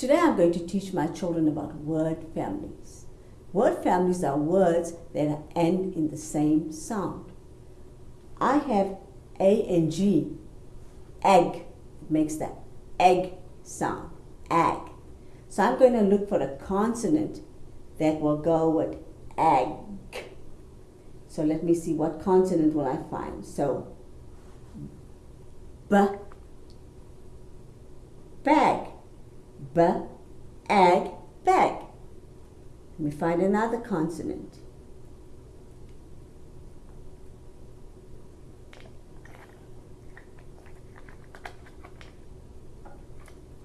Today I'm going to teach my children about word families. Word families are words that end in the same sound. I have A and G, egg, makes that egg sound, egg. So I'm going to look for a consonant that will go with egg. So let me see what consonant will I find. So B, bag, B, egg, bag. Let me find another consonant.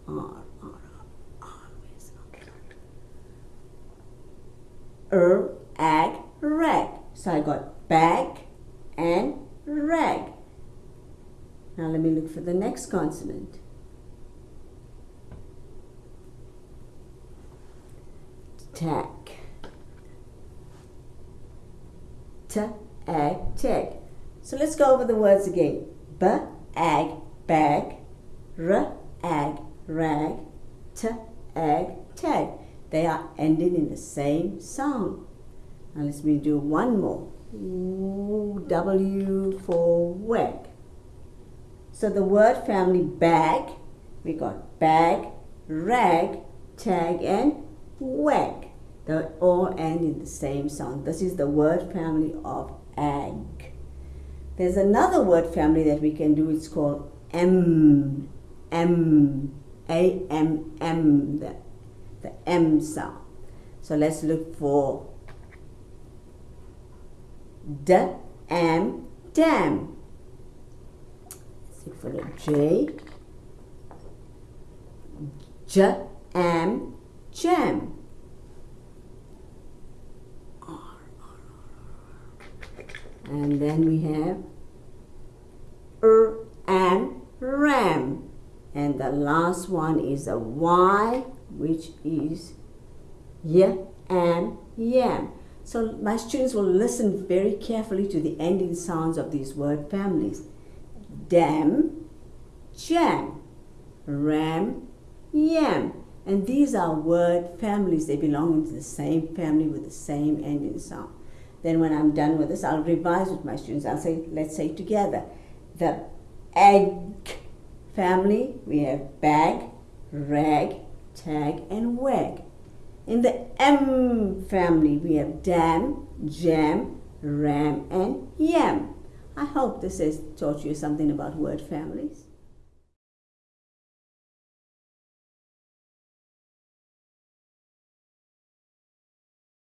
R, R, R, R? Er, ag, rag. So I got bag and rag. Now let me look for the next consonant. Tack. T, ag, tag. So let's go over the words again. Bag. R, ag, rag. T, ag, tag. They are ending in the same sound. Now let's me do one more. W for wag. So the word family bag, we got bag, rag, tag, and wag. They all end in the same sound. This is the word family of egg. There's another word family that we can do. It's called M, M, A, M, M, the, the M sound. So let's look for D, M, dam. Let's look for the J, J, M, jam. And then we have er and ram. And the last one is a Y, which is y and yam. So my students will listen very carefully to the ending sounds of these word families. Dam, jam, ram, yam. And these are word families. They belong into the same family with the same ending sound. Then when I'm done with this, I'll revise with my students. I'll say, let's say together. The egg family, we have bag, rag, tag, and wag. In the M family, we have dam, jam, ram, and yam. I hope this has taught you something about word families.